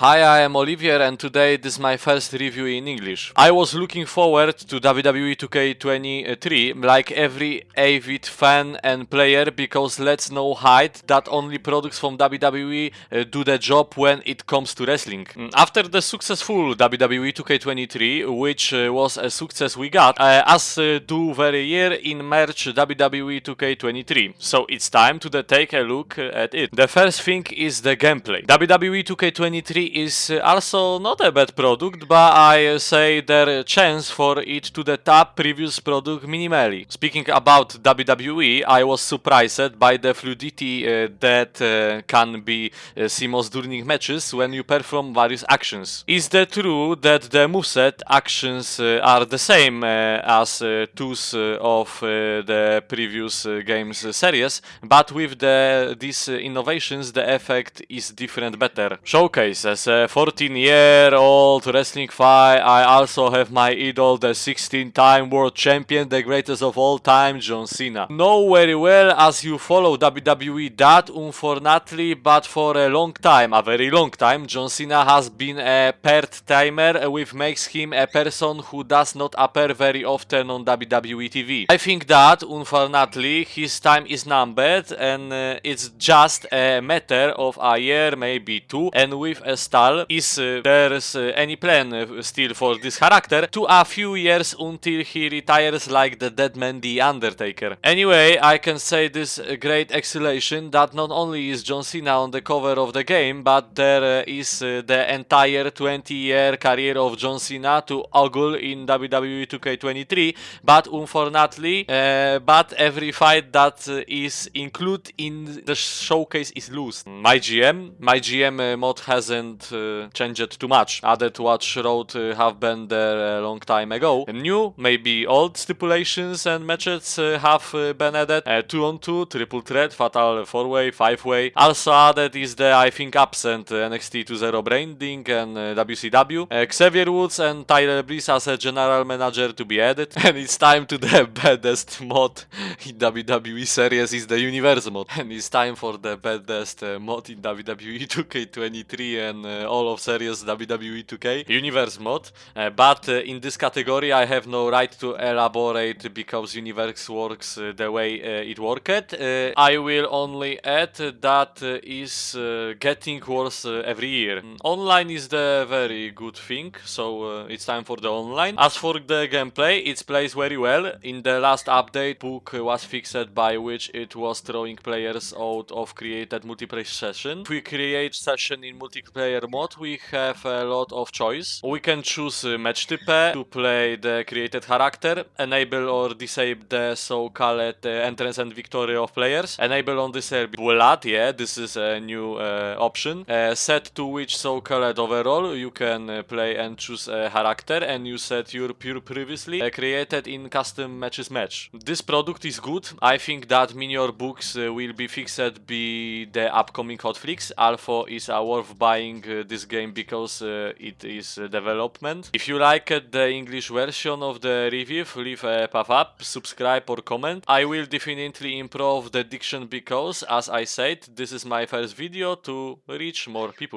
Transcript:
Hi, I am Olivier and today this is my first review in English. I was looking forward to WWE 2K23 like every avid fan and player because let's no hide that only products from WWE uh, do the job when it comes to wrestling. Mm, After the successful WWE 2K23, which uh, was a success we got, uh, as do very year in March WWE 2K23. So it's time to take a look at it. The first thing is the gameplay. WWE 2K23 is also not a bad product, but I say their chance for it to the top previous product minimally. Speaking about WWE, I was surprised by the fluidity uh, that uh, can be uh, seamless during matches when you perform various actions. Is that true that the moveset actions uh, are the same uh, as uh, those uh, of the previous games series, but with the these innovations the effect is different better. Showcase as a 14 year old wrestling fan, I also have my idol, the 16 time world champion, the greatest of all time, John Cena. Know very well as you follow WWE that unfortunately, but for a long time, a very long time, John Cena has been a part timer, which makes him a person who does not appear very often on WWE TV. I think that unfortunately his time is numbered and uh, it's just a matter of a year, maybe two, and with a is uh, there's uh, any plan uh, still for this character to a few years until he retires like the dead man The Undertaker. Anyway, I can say this great acceleration that not only is John Cena on the cover of the game, but there uh, is uh, the entire 20 year career of John Cena to ogle in WWE 2K23, but unfortunately, but every fight that is included in the showcase is loose. My GM, my GM mod hasn't uh, changed too much. Added what Road uh, have been there a long time ago. New, maybe old stipulations and matches uh, have uh, been added. Uh, two on two, triple threat, fatal four way, five way. Also added is the I think absent uh, NXT 2.0 branding and uh, WCW. Uh, Xavier Woods and Tyler Breeze as a general manager to be added. And it's time to the baddest mod in WWE series is the Universe mod. And it's time for the baddest uh, mod in WWE 2K23 and uh, all of series WWE 2K Universe mod. But in this category I have no right to elaborate because Universe works the way it worked. I will only add that is getting worse every year. Mm, Online is the very good thing, so it's time for the online. As for the gameplay, it plays very well. In the last update, book was fixed by which it was throwing players out of created multiplayer session. If we create session in multiplayer mode, we have a lot of choice. We can choose uh, match type to play the created character, enable or disable the so-called uh, entrance and victory of players, enable on disable blood, yeah, this is a new uh, option, uh, set to which so-called overall you can uh, play and choose a character and you set your pure previously uh, created in custom matches match. This product is good, I think that Minior books will be fixed be the upcoming hotfix, Alpha is uh, worth buying uh, this game because uh, it is uh, development. If you liked the English version of the review, leave a pop up, subscribe or comment. I will definitely improve the diction because, as I said, this is my first video to reach more people.